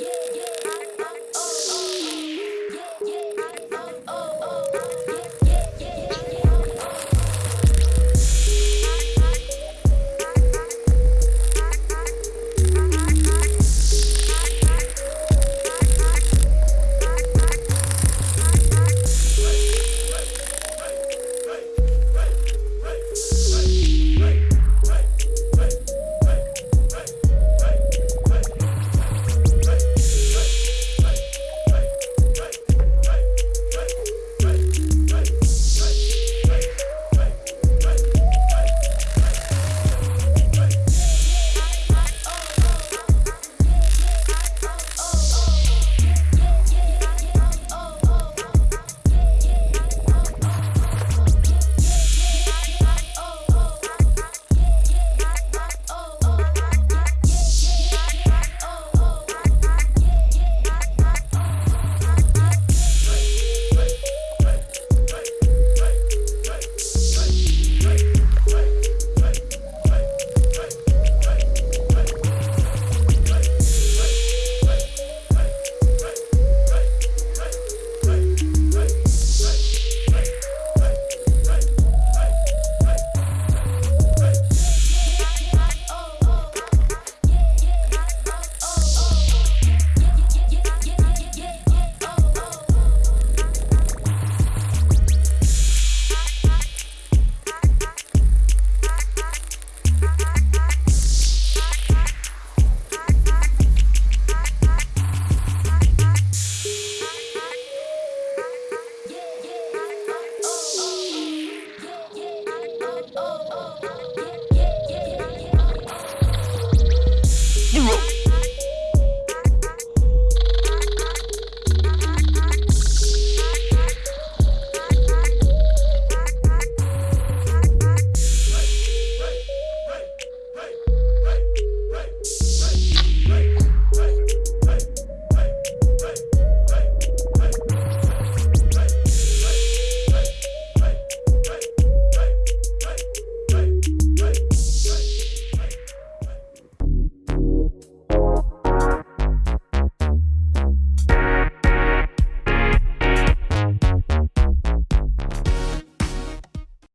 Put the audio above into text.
yeah, yeah.